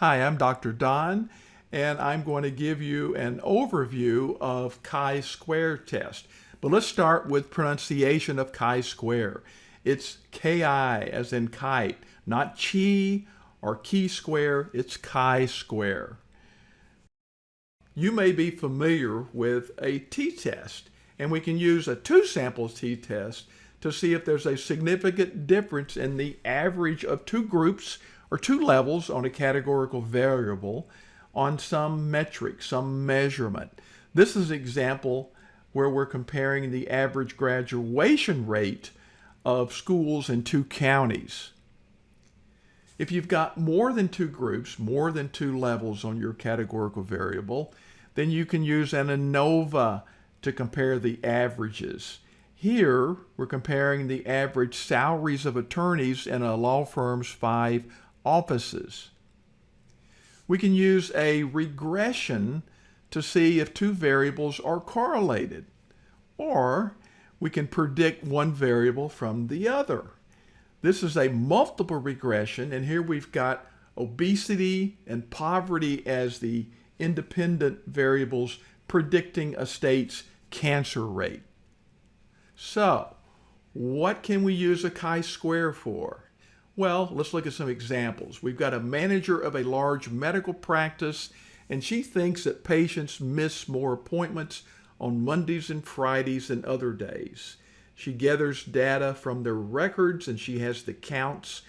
Hi, I'm Dr. Don, and I'm going to give you an overview of chi-square test. But let's start with pronunciation of chi-square. It's K-I as in kite, not chi or chi square, it's chi-square. You may be familiar with a t-test, and we can use a two samples t-test to see if there's a significant difference in the average of two groups or two levels on a categorical variable on some metric, some measurement. This is an example where we're comparing the average graduation rate of schools in two counties. If you've got more than two groups, more than two levels on your categorical variable, then you can use an ANOVA to compare the averages. Here, we're comparing the average salaries of attorneys in a law firm's five offices. We can use a regression to see if two variables are correlated, or we can predict one variable from the other. This is a multiple regression, and here we've got obesity and poverty as the independent variables predicting a state's cancer rate. So, what can we use a chi-square for? Well, let's look at some examples. We've got a manager of a large medical practice, and she thinks that patients miss more appointments on Mondays and Fridays than other days. She gathers data from their records, and she has the counts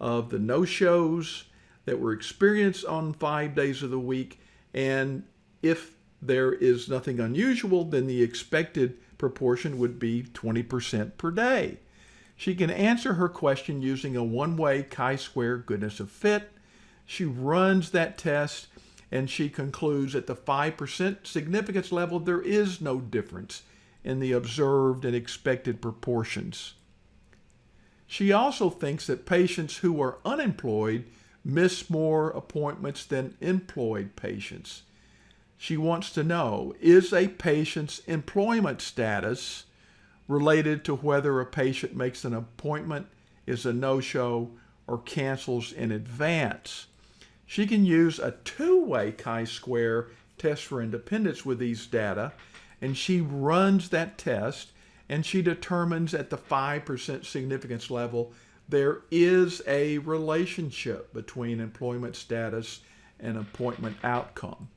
of the no-shows that were experienced on five days of the week. And if there is nothing unusual, then the expected proportion would be 20% per day. She can answer her question using a one-way chi-square goodness of fit. She runs that test and she concludes at the 5% significance level there is no difference in the observed and expected proportions. She also thinks that patients who are unemployed miss more appointments than employed patients. She wants to know, is a patient's employment status related to whether a patient makes an appointment, is a no-show, or cancels in advance? She can use a two-way chi-square test for independence with these data, and she runs that test, and she determines at the 5% significance level there is a relationship between employment status and appointment outcome.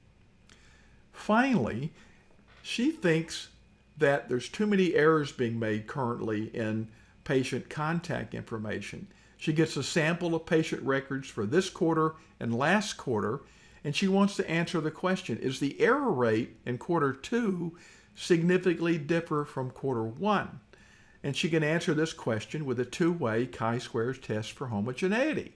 Finally, she thinks that there's too many errors being made currently in patient contact information. She gets a sample of patient records for this quarter and last quarter, and she wants to answer the question, is the error rate in quarter two significantly differ from quarter one? And she can answer this question with a two-way chi-squares test for homogeneity.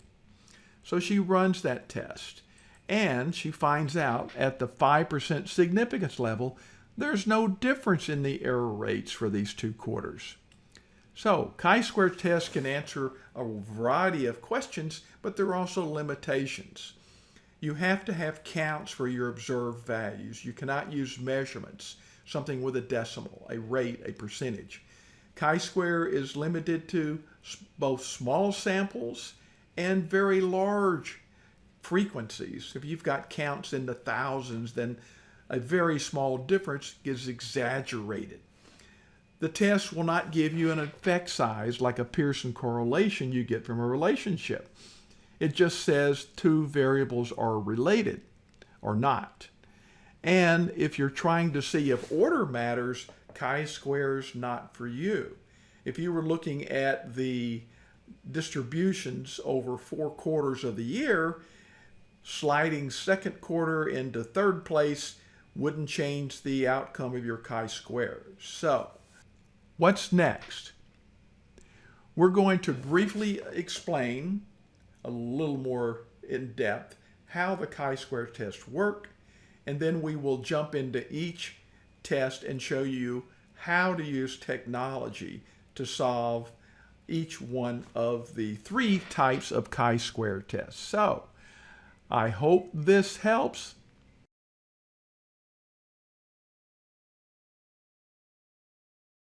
So she runs that test and she finds out at the 5% significance level, there's no difference in the error rates for these two quarters. So chi-square tests can answer a variety of questions, but there are also limitations. You have to have counts for your observed values. You cannot use measurements, something with a decimal, a rate, a percentage. Chi-square is limited to both small samples and very large frequencies. If you've got counts in the thousands, then a very small difference is exaggerated. The test will not give you an effect size like a Pearson correlation you get from a relationship. It just says two variables are related or not. And if you're trying to see if order matters, chi-square's not for you. If you were looking at the distributions over four quarters of the year, sliding second quarter into third place wouldn't change the outcome of your chi-square. So what's next? We're going to briefly explain a little more in depth how the chi-square tests work, and then we will jump into each test and show you how to use technology to solve each one of the three types of chi-square tests. So I hope this helps.